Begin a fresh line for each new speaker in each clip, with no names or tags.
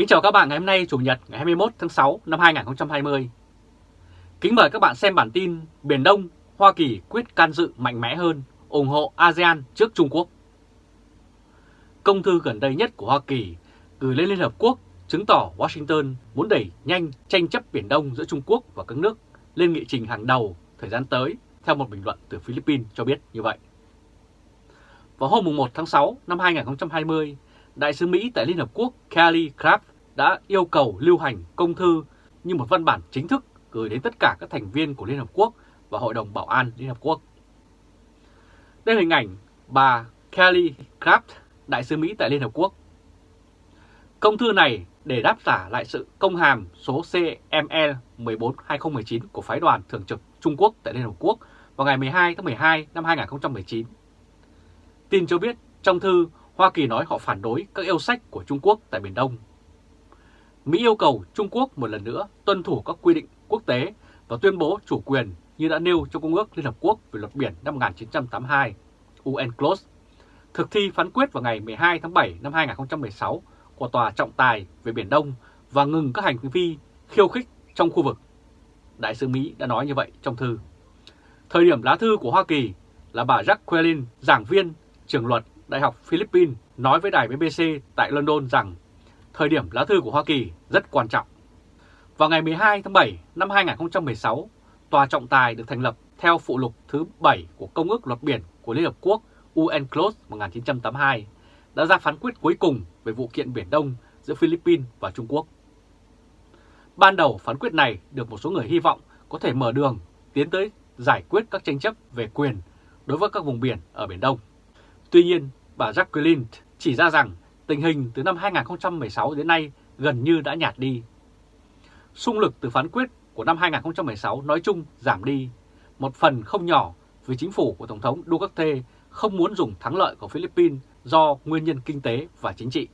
Kính chào các bạn ngày hôm nay Chủ nhật ngày 21 tháng 6 năm 2020. Kính mời các bạn xem bản tin Biển Đông, Hoa Kỳ quyết can dự mạnh mẽ hơn, ủng hộ ASEAN trước Trung Quốc. Công thư gần đây nhất của Hoa Kỳ gửi lên Liên Hợp Quốc chứng tỏ Washington muốn đẩy nhanh tranh chấp Biển Đông giữa Trung Quốc và các nước lên nghị trình hàng đầu thời gian tới, theo một bình luận từ Philippines cho biết như vậy. Vào hôm 1 tháng 6 năm 2020, Đại sứ Mỹ tại Liên Hợp Quốc Kelly Craft đã yêu cầu lưu hành công thư như một văn bản chính thức gửi đến tất cả các thành viên của Liên Hợp Quốc và Hội đồng Bảo an Liên Hợp Quốc. Đây là hình ảnh bà Kelly Craft, Đại sứ Mỹ tại Liên Hợp Quốc. Công thư này để đáp trả lại sự công hàm số CML 14-2019 của phái đoàn thường trực Trung Quốc tại Liên Hợp Quốc vào ngày 12 tháng 12 năm 2019. Tin cho biết trong thư Hoa Kỳ nói họ phản đối các yêu sách của Trung Quốc tại Biển Đông. Mỹ yêu cầu Trung Quốc một lần nữa tuân thủ các quy định quốc tế và tuyên bố chủ quyền như đã nêu trong Công ước Liên Hợp Quốc về luật biển năm 1982, UNCLOS, thực thi phán quyết vào ngày 12 tháng 7 năm 2016 của Tòa trọng tài về Biển Đông và ngừng các hành vi khiêu khích trong khu vực. Đại sứ Mỹ đã nói như vậy trong thư. Thời điểm lá thư của Hoa Kỳ là bà Jacqueline, giảng viên, trường luật Đại học Philippines nói với đài BBC tại London rằng thời điểm lá thư của Hoa Kỳ rất quan trọng. Vào ngày 12 tháng 7 năm 2016, Tòa trọng tài được thành lập theo phụ lục thứ 7 của Công ước Luật Biển của Liên Hợp Quốc UNCLOS 1982 đã ra phán quyết cuối cùng về vụ kiện Biển Đông giữa Philippines và Trung Quốc. Ban đầu phán quyết này được một số người hy vọng có thể mở đường tiến tới giải quyết các tranh chấp về quyền đối với các vùng biển ở Biển Đông. Tuy nhiên, bà Jacqueline chỉ ra rằng tình hình từ năm 2016 đến nay gần như đã nhạt đi. Xung lực từ phán quyết của năm 2016 nói chung giảm đi, một phần không nhỏ vì chính phủ của Tổng thống Duterte không muốn dùng thắng lợi của Philippines do nguyên nhân kinh tế và chính trị.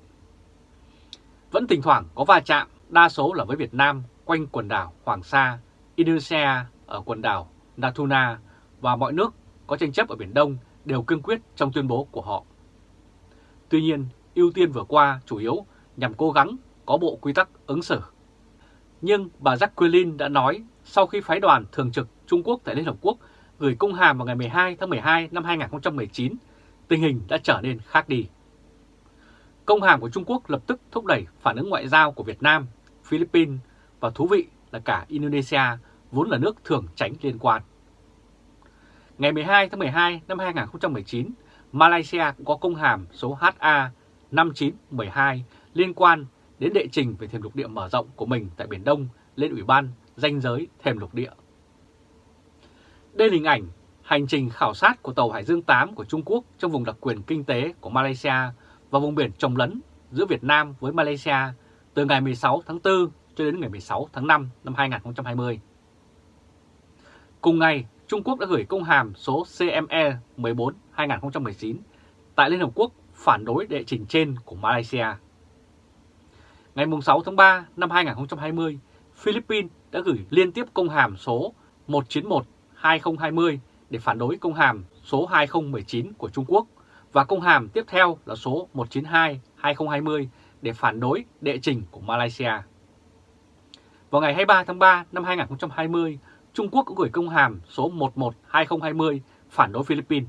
Vẫn thỉnh thoảng có va chạm, đa số là với Việt Nam quanh quần đảo Hoàng Sa, Indonesia ở quần đảo Natuna và mọi nước có tranh chấp ở Biển Đông đều cương quyết trong tuyên bố của họ. Tuy nhiên, ưu tiên vừa qua chủ yếu nhằm cố gắng có bộ quy tắc ứng xử. Nhưng bà Jacqueline đã nói sau khi phái đoàn thường trực Trung Quốc tại Liên Hợp Quốc gửi công hàm vào ngày 12 tháng 12 năm 2019, tình hình đã trở nên khác đi. Công hàm của Trung Quốc lập tức thúc đẩy phản ứng ngoại giao của Việt Nam, Philippines và thú vị là cả Indonesia vốn là nước thường tránh liên quan. Ngày 12 tháng 12 năm 2019, Malaysia cũng có công hàm số HA 5912 liên quan đến đệ trình về thềm lục địa mở rộng của mình tại Biển Đông lên Ủy ban danh giới thềm lục địa. Đây là hình ảnh hành trình khảo sát của tàu Hải Dương 8 của Trung Quốc trong vùng đặc quyền kinh tế của Malaysia và vùng biển trồng lấn giữa Việt Nam với Malaysia từ ngày 16 tháng 4 cho đến ngày 16 tháng 5 năm 2020. Cùng ngày, Trung Quốc đã gửi công hàm số CME 14-2019 tại Liên Hợp Quốc phản đối đệ trình trên của Malaysia. Ngày 6 tháng 3 năm 2020, Philippines đã gửi liên tiếp công hàm số 191-2020 để phản đối công hàm số 2019 của Trung Quốc và công hàm tiếp theo là số 192-2020 để phản đối đệ trình của Malaysia. Vào ngày 23 tháng 3 năm 2020, Trung Quốc cũng gửi công hàm số 11-2020 phản đối Philippines.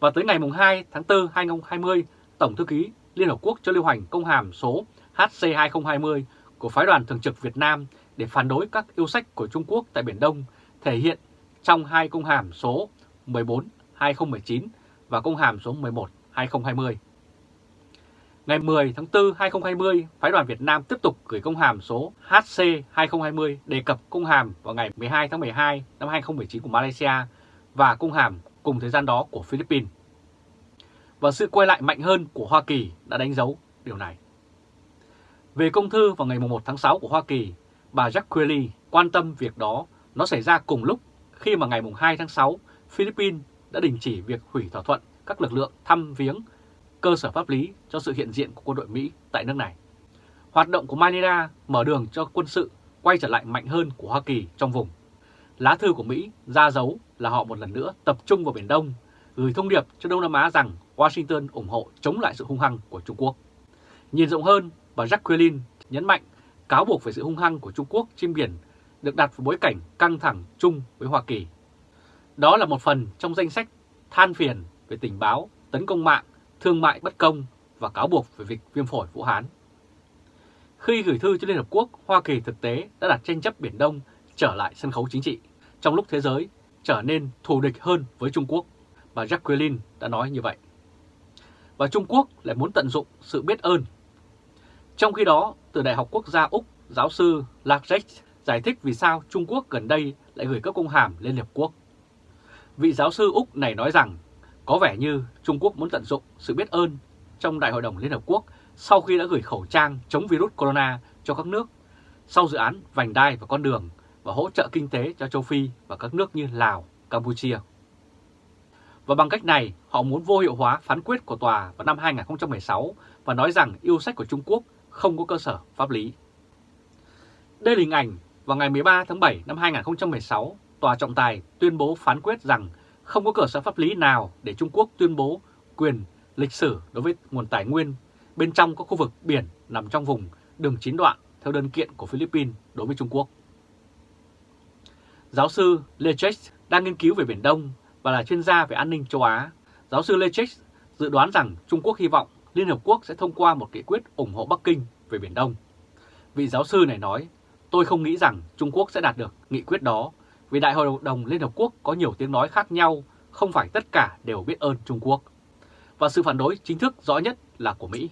Và tới ngày 2 tháng 4 2020, Tổng thư ký Liên Hợp Quốc cho lưu hành công hàm số HC2020 của phái đoàn thường trực Việt Nam để phản đối các yêu sách của Trung Quốc tại Biển Đông thể hiện trong hai công hàm số 14-2019 và công hàm số 11-2020. Ngày 10 tháng 4 2020, phái đoàn Việt Nam tiếp tục gửi công hàm số HC2020 đề cập công hàm vào ngày 12 tháng 12 năm 2019 của Malaysia và công hàm cùng thời gian đó của Philippines. Và sự quay lại mạnh hơn của Hoa Kỳ đã đánh dấu điều này. Về công thư vào ngày 1 tháng 6 của Hoa Kỳ, bà Jacqueline quan tâm việc đó nó xảy ra cùng lúc khi mà ngày 2 tháng 6, Philippines đã đình chỉ việc hủy thỏa thuận các lực lượng thăm viếng cơ sở pháp lý cho sự hiện diện của quân đội Mỹ tại nước này. Hoạt động của Manila mở đường cho quân sự quay trở lại mạnh hơn của Hoa Kỳ trong vùng. Lá thư của Mỹ ra dấu là họ một lần nữa tập trung vào Biển Đông, gửi thông điệp cho Đông Nam Á rằng Washington ủng hộ chống lại sự hung hăng của Trung Quốc. Nhìn rộng hơn, Bà Jacqueline nhấn mạnh cáo buộc về sự hung hăng của Trung Quốc trên biển được đặt vào bối cảnh căng thẳng chung với Hoa Kỳ. Đó là một phần trong danh sách than phiền về tình báo, tấn công mạng, thương mại bất công và cáo buộc về việc viêm phổi Vũ Hán. Khi gửi thư cho Liên Hợp Quốc, Hoa Kỳ thực tế đã đặt tranh chấp Biển Đông trở lại sân khấu chính trị, trong lúc thế giới trở nên thù địch hơn với Trung Quốc. Bà Jacqueline đã nói như vậy. Và Trung Quốc lại muốn tận dụng sự biết ơn. Trong khi đó, từ Đại học Quốc gia Úc, giáo sư Lacek giải thích vì sao Trung Quốc gần đây lại gửi các công hàm lên Liên Hợp Quốc. Vị giáo sư Úc này nói rằng có vẻ như Trung Quốc muốn tận dụng sự biết ơn trong Đại hội đồng Liên Hợp Quốc sau khi đã gửi khẩu trang chống virus corona cho các nước sau dự án vành đai và con đường và hỗ trợ kinh tế cho châu Phi và các nước như Lào, Campuchia. Và bằng cách này, họ muốn vô hiệu hóa phán quyết của tòa vào năm 2016 và nói rằng yêu sách của Trung Quốc không có cơ sở pháp lý. Đây là hình ảnh vào ngày 13 tháng 7 năm 2016, Tòa trọng tài tuyên bố phán quyết rằng không có cơ sở pháp lý nào để Trung Quốc tuyên bố quyền lịch sử đối với nguồn tài nguyên bên trong các khu vực biển nằm trong vùng đường chín đoạn theo đơn kiện của Philippines đối với Trung Quốc. Giáo sư Lechek đang nghiên cứu về Biển Đông và là chuyên gia về an ninh châu Á. Giáo sư Lechek dự đoán rằng Trung Quốc hy vọng Liên Hợp Quốc sẽ thông qua một nghị quyết ủng hộ Bắc Kinh về Biển Đông. Vị giáo sư này nói, tôi không nghĩ rằng Trung Quốc sẽ đạt được nghị quyết đó vì Đại hội đồng Liên Hợp Quốc có nhiều tiếng nói khác nhau, không phải tất cả đều biết ơn Trung Quốc. Và sự phản đối chính thức rõ nhất là của Mỹ.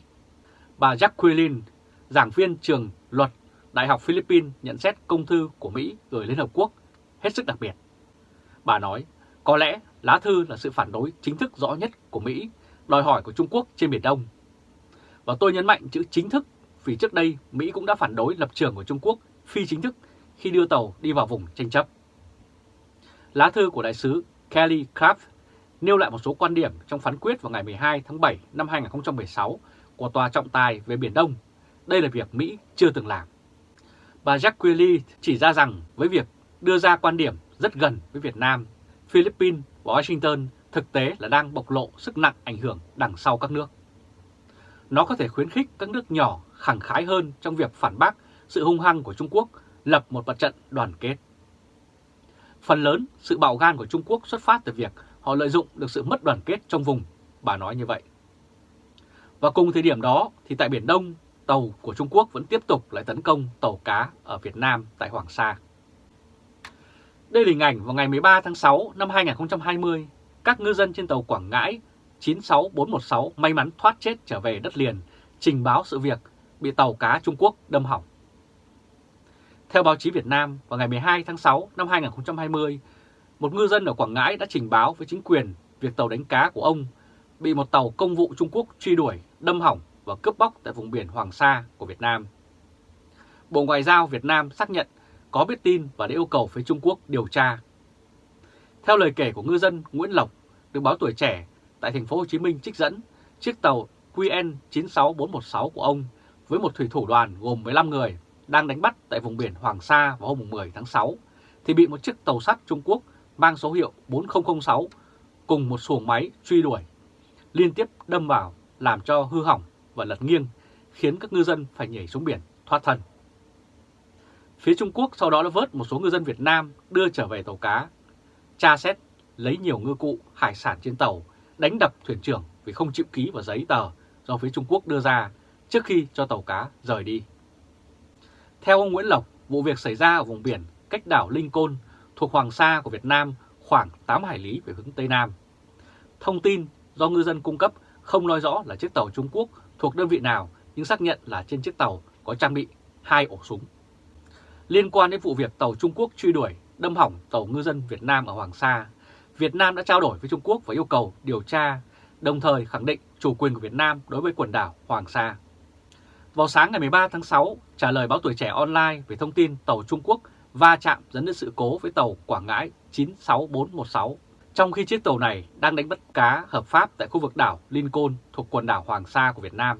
Bà Jacqueline, giảng viên trường luật Đại học Philippines nhận xét công thư của Mỹ gửi Liên Hợp Quốc hết sức đặc biệt. Bà nói, có lẽ lá thư là sự phản đối chính thức rõ nhất của Mỹ, đòi hỏi của Trung Quốc trên Biển Đông. Và tôi nhấn mạnh chữ chính thức vì trước đây Mỹ cũng đã phản đối lập trường của Trung Quốc phi chính thức khi đưa tàu đi vào vùng tranh chấp. Lá thư của đại sứ Kelly Craft nêu lại một số quan điểm trong phán quyết vào ngày 12 tháng 7 năm 2016 của Tòa trọng tài về Biển Đông. Đây là việc Mỹ chưa từng làm. Bà Jacqueline chỉ ra rằng với việc đưa ra quan điểm rất gần với Việt Nam, Philippines và Washington thực tế là đang bộc lộ sức nặng ảnh hưởng đằng sau các nước. Nó có thể khuyến khích các nước nhỏ khẳng khái hơn trong việc phản bác sự hung hăng của Trung Quốc lập một mặt trận đoàn kết. Phần lớn sự bạo gan của Trung Quốc xuất phát từ việc họ lợi dụng được sự mất đoàn kết trong vùng, bà nói như vậy. Và cùng thời điểm đó thì tại Biển Đông, tàu của Trung Quốc vẫn tiếp tục lại tấn công tàu cá ở Việt Nam tại Hoàng Sa. Đây là hình ảnh vào ngày 13 tháng 6 năm 2020, các ngư dân trên tàu Quảng Ngãi 96416 may mắn thoát chết trở về đất liền, trình báo sự việc bị tàu cá Trung Quốc đâm hỏng. Theo báo chí Việt Nam, vào ngày 12 tháng 6 năm 2020, một ngư dân ở Quảng Ngãi đã trình báo với chính quyền việc tàu đánh cá của ông bị một tàu công vụ Trung Quốc truy đuổi, đâm hỏng và cướp bóc tại vùng biển Hoàng Sa của Việt Nam. Bộ Ngoại giao Việt Nam xác nhận có biết tin và đã yêu cầu phía Trung Quốc điều tra. Theo lời kể của ngư dân Nguyễn Lộc, được báo tuổi trẻ tại thành phố Hồ Chí Minh trích dẫn, chiếc tàu QN 96416 của ông với một thủy thủ đoàn gồm 15 người đang đánh bắt tại vùng biển Hoàng Sa vào hôm 10 tháng 6 thì bị một chiếc tàu sắt Trung Quốc mang số hiệu 4006 cùng một xuồng máy truy đuổi liên tiếp đâm vào làm cho hư hỏng và lật nghiêng khiến các ngư dân phải nhảy xuống biển thoát thân. Phía Trung Quốc sau đó đã vớt một số ngư dân Việt Nam đưa trở về tàu cá, tra xét lấy nhiều ngư cụ hải sản trên tàu, đánh đập thuyền trưởng vì không chịu ký vào giấy tờ do phía Trung Quốc đưa ra trước khi cho tàu cá rời đi. Theo ông Nguyễn Lộc, vụ việc xảy ra ở vùng biển cách đảo Linh Côn thuộc Hoàng Sa của Việt Nam khoảng 8 hải lý về hướng Tây Nam. Thông tin do ngư dân cung cấp không nói rõ là chiếc tàu Trung Quốc thuộc đơn vị nào nhưng xác nhận là trên chiếc tàu có trang bị hai ổ súng. Liên quan đến vụ việc tàu Trung Quốc truy đuổi, đâm hỏng tàu ngư dân Việt Nam ở Hoàng Sa, Việt Nam đã trao đổi với Trung Quốc và yêu cầu điều tra, đồng thời khẳng định chủ quyền của Việt Nam đối với quần đảo Hoàng Sa. Vào sáng ngày 13 tháng 6, trả lời báo tuổi trẻ online về thông tin tàu Trung Quốc va chạm dẫn đến sự cố với tàu Quảng Ngãi 96416, trong khi chiếc tàu này đang đánh bắt cá hợp pháp tại khu vực đảo Lincoln thuộc quần đảo Hoàng Sa của Việt Nam.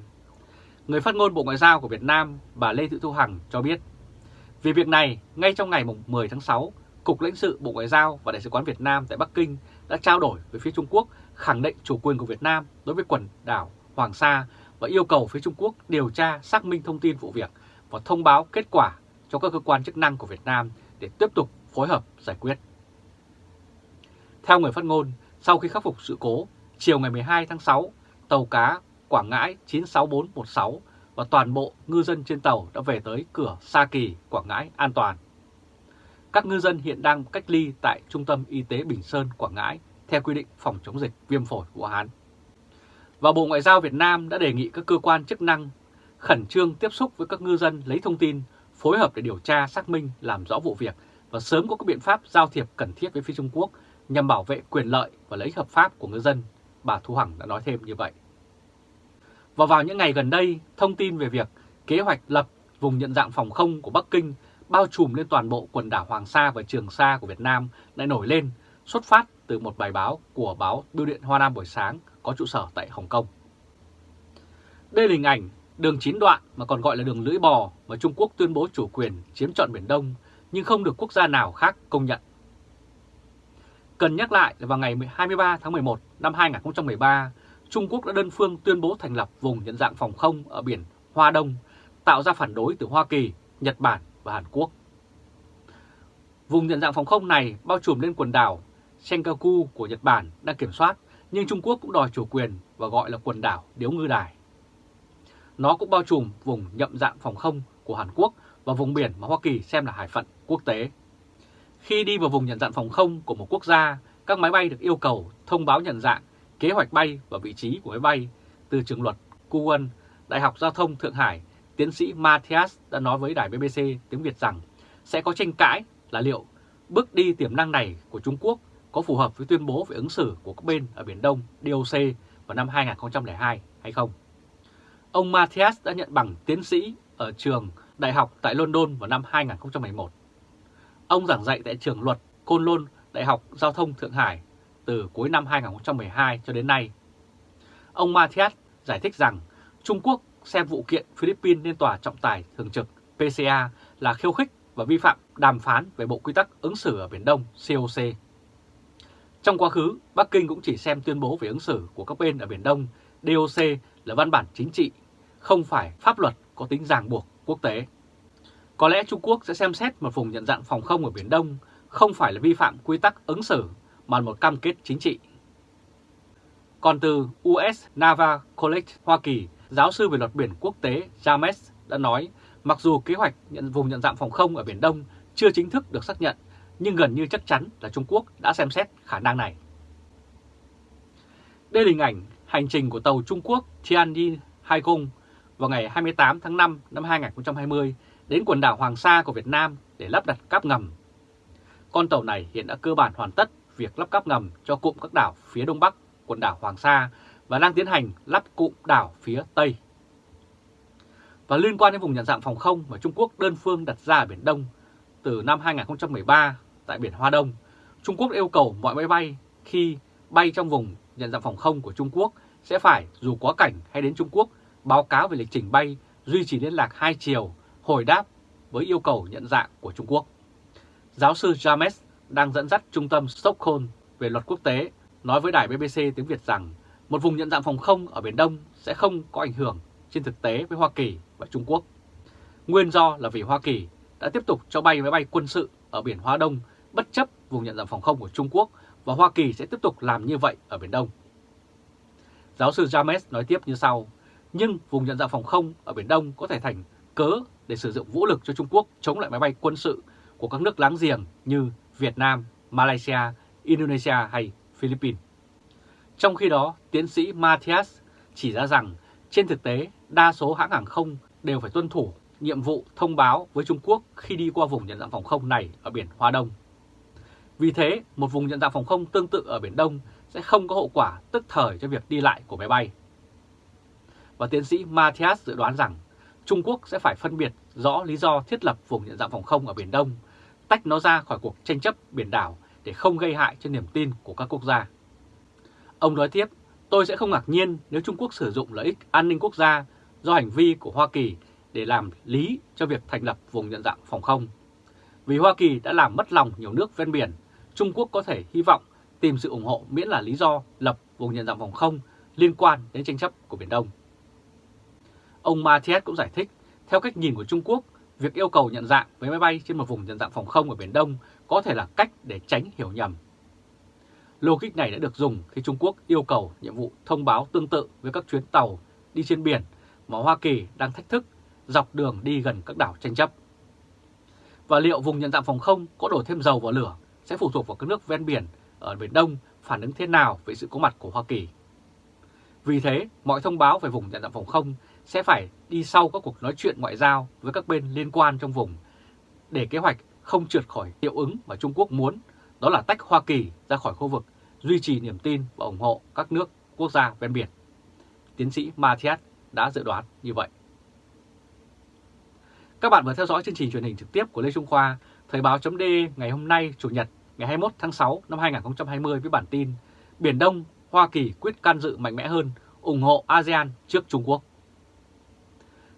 Người phát ngôn Bộ Ngoại giao của Việt Nam, bà Lê Thị Thu Hằng cho biết, vì việc này, ngay trong ngày 10 tháng 6, Cục lãnh sự Bộ Ngoại giao và Đại sứ quán Việt Nam tại Bắc Kinh đã trao đổi với phía Trung Quốc khẳng định chủ quyền của Việt Nam đối với quần đảo Hoàng Sa và yêu cầu phía Trung Quốc điều tra xác minh thông tin vụ việc và thông báo kết quả cho các cơ quan chức năng của Việt Nam để tiếp tục phối hợp giải quyết. Theo người phát ngôn, sau khi khắc phục sự cố, chiều ngày 12 tháng 6, tàu cá Quảng Ngãi 96416 và toàn bộ ngư dân trên tàu đã về tới cửa Sa Kỳ, Quảng Ngãi an toàn. Các ngư dân hiện đang cách ly tại Trung tâm Y tế Bình Sơn, Quảng Ngãi theo quy định phòng chống dịch viêm phổi Vũ Hán. Và Bộ Ngoại giao Việt Nam đã đề nghị các cơ quan chức năng khẩn trương tiếp xúc với các ngư dân lấy thông tin, phối hợp để điều tra, xác minh, làm rõ vụ việc và sớm có các biện pháp giao thiệp cần thiết với phía Trung Quốc nhằm bảo vệ quyền lợi và lợi ích hợp pháp của ngư dân, bà Thu Hằng đã nói thêm như vậy. Và vào những ngày gần đây, thông tin về việc kế hoạch lập vùng nhận dạng phòng không của Bắc Kinh bao trùm lên toàn bộ quần đảo Hoàng Sa và Trường Sa của Việt Nam lại nổi lên, xuất phát từ một bài báo của báo Bưu điện Hoa Nam buổi sáng có trụ sở tại Hồng Kông. Đây là hình ảnh đường chín đoạn mà còn gọi là đường lưỡi bò mà Trung Quốc tuyên bố chủ quyền chiếm trọn Biển Đông nhưng không được quốc gia nào khác công nhận. Cần nhắc lại là vào ngày 23 tháng 11 năm 2013, Trung Quốc đã đơn phương tuyên bố thành lập vùng nhận dạng phòng không ở biển Hoa Đông, tạo ra phản đối từ Hoa Kỳ, Nhật Bản và Hàn Quốc. Vùng nhận dạng phòng không này bao trùm lên quần đảo Senkaku của Nhật Bản đang kiểm soát, nhưng Trung Quốc cũng đòi chủ quyền và gọi là quần đảo Điếu Ngư Đài. Nó cũng bao trùm vùng nhậm dạng phòng không của Hàn Quốc và vùng biển mà Hoa Kỳ xem là hải phận quốc tế. Khi đi vào vùng nhận dạng phòng không của một quốc gia, các máy bay được yêu cầu thông báo nhận dạng, kế hoạch bay và vị trí của máy bay từ trường luật Kuwon, Đại học Giao thông Thượng Hải, tiến sĩ Matthias đã nói với đài BBC tiếng Việt rằng sẽ có tranh cãi là liệu bước đi tiềm năng này của Trung Quốc có phù hợp với tuyên bố về ứng xử của các bên ở Biển Đông DOC vào năm 2002 hay không. Ông Matthias đã nhận bằng tiến sĩ ở trường đại học tại London vào năm 2011. Ông giảng dạy tại trường luật Côn Lôn Đại học Giao thông Thượng Hải từ cuối năm 2012 cho đến nay. Ông Matthias giải thích rằng Trung Quốc xem vụ kiện Philippines lên tòa trọng tài thường trực PCA là khiêu khích và vi phạm đàm phán về Bộ Quy tắc ứng xử ở Biển Đông COC. Trong quá khứ, Bắc Kinh cũng chỉ xem tuyên bố về ứng xử của các bên ở Biển Đông DOC là văn bản chính trị, không phải pháp luật có tính ràng buộc quốc tế. Có lẽ Trung Quốc sẽ xem xét một vùng nhận dạng phòng không ở Biển Đông không phải là vi phạm quy tắc ứng xử mà một cam kết chính trị. Còn từ US Naval College Hoa Kỳ, giáo sư về luật biển quốc tế James đã nói mặc dù kế hoạch nhận vùng nhận dạng phòng không ở Biển Đông chưa chính thức được xác nhận, nhưng gần như chắc chắn là Trung Quốc đã xem xét khả năng này. Đây là hình ảnh hành trình của tàu Trung Quốc Tianjin Haigong vào ngày 28 tháng 5 năm 2020 đến quần đảo Hoàng Sa của Việt Nam để lắp đặt cáp ngầm. Con tàu này hiện đã cơ bản hoàn tất việc lắp cáp ngầm cho cụm các đảo phía đông bắc quần đảo Hoàng Sa và đang tiến hành lắp cụm đảo phía tây. Và liên quan đến vùng nhận dạng phòng không mà Trung Quốc đơn phương đặt ra ở Biển Đông từ năm 2013 tại Biển Hoa Đông, Trung Quốc yêu cầu mọi máy bay khi bay trong vùng nhận dạng phòng không của Trung Quốc sẽ phải dù quá cảnh hay đến Trung Quốc báo cáo về lịch trình bay, duy trì liên lạc hai chiều, hồi đáp với yêu cầu nhận dạng của Trung Quốc. Giáo sư James đang dẫn dắt trung tâm Stockholm về luật quốc tế nói với đài BBC tiếng Việt rằng một vùng nhận dạng phòng không ở Biển Đông sẽ không có ảnh hưởng trên thực tế với Hoa Kỳ và Trung Quốc. Nguyên do là vì Hoa Kỳ đã tiếp tục cho bay máy bay quân sự ở Biển Hoa Đông bất chấp vùng nhận dạng phòng không của Trung Quốc và Hoa Kỳ sẽ tiếp tục làm như vậy ở Biển Đông. Giáo sư James nói tiếp như sau, nhưng vùng nhận dạng phòng không ở Biển Đông có thể thành cớ để sử dụng vũ lực cho Trung Quốc chống lại máy bay quân sự của các nước láng giềng như Việt Nam, Malaysia, Indonesia hay Philippines. Trong khi đó, tiến sĩ Matthias chỉ ra rằng trên thực tế đa số hãng hàng không đều phải tuân thủ nhiệm vụ thông báo với Trung Quốc khi đi qua vùng nhận dạng phòng không này ở biển Hoa Đông. Vì thế, một vùng nhận dạng phòng không tương tự ở Biển Đông sẽ không có hậu quả tức thời cho việc đi lại của máy bay. Và tiến sĩ Matthias dự đoán rằng Trung Quốc sẽ phải phân biệt rõ lý do thiết lập vùng nhận dạng phòng không ở Biển Đông, tách nó ra khỏi cuộc tranh chấp biển đảo để không gây hại cho niềm tin của các quốc gia. Ông nói tiếp, tôi sẽ không ngạc nhiên nếu Trung Quốc sử dụng lợi ích an ninh quốc gia do hành vi của Hoa Kỳ để làm lý cho việc thành lập vùng nhận dạng phòng không. Vì Hoa Kỳ đã làm mất lòng nhiều nước ven biển, Trung Quốc có thể hy vọng tìm sự ủng hộ miễn là lý do lập vùng nhận dạng phòng không liên quan đến tranh chấp của Biển Đông. Ông Mathias cũng giải thích, theo cách nhìn của Trung Quốc, việc yêu cầu nhận dạng với máy bay trên một vùng nhận dạng phòng không ở Biển Đông có thể là cách để tránh hiểu nhầm. Logic này đã được dùng khi Trung Quốc yêu cầu nhiệm vụ thông báo tương tự với các chuyến tàu đi trên biển mà Hoa Kỳ đang thách thức dọc đường đi gần các đảo tranh chấp. Và liệu vùng nhận dạng phòng không có đổ thêm dầu vào lửa sẽ phụ thuộc vào các nước ven biển ở Biển Đông phản ứng thế nào với sự có mặt của Hoa Kỳ. Vì thế, mọi thông báo về vùng nhận dạng phòng không sẽ phải đi sau các cuộc nói chuyện ngoại giao với các bên liên quan trong vùng để kế hoạch không trượt khỏi hiệu ứng mà Trung Quốc muốn, đó là tách Hoa Kỳ ra khỏi khu vực, duy trì niềm tin và ủng hộ các nước quốc gia ven biển. Tiến sĩ Mathias đã dự đoán như vậy. Các bạn vừa theo dõi chương trình truyền hình trực tiếp của Lê Trung Khoa, Thời báo chấm ngày hôm nay Chủ nhật ngày 21 tháng 6 năm 2020 với bản tin Biển Đông, Hoa Kỳ quyết can dự mạnh mẽ hơn, ủng hộ ASEAN trước Trung Quốc.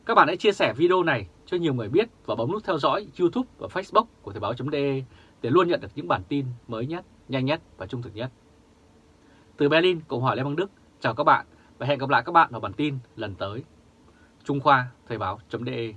Các bạn hãy chia sẻ video này cho nhiều người biết và bấm nút theo dõi YouTube và Facebook của Thời báo.de để luôn nhận được những bản tin mới nhất, nhanh nhất và trung thực nhất. Từ Berlin, Cộng hòa Liên bang Đức, chào các bạn và hẹn gặp lại các bạn vào bản tin lần tới. Trung Khoa, Thời báo.de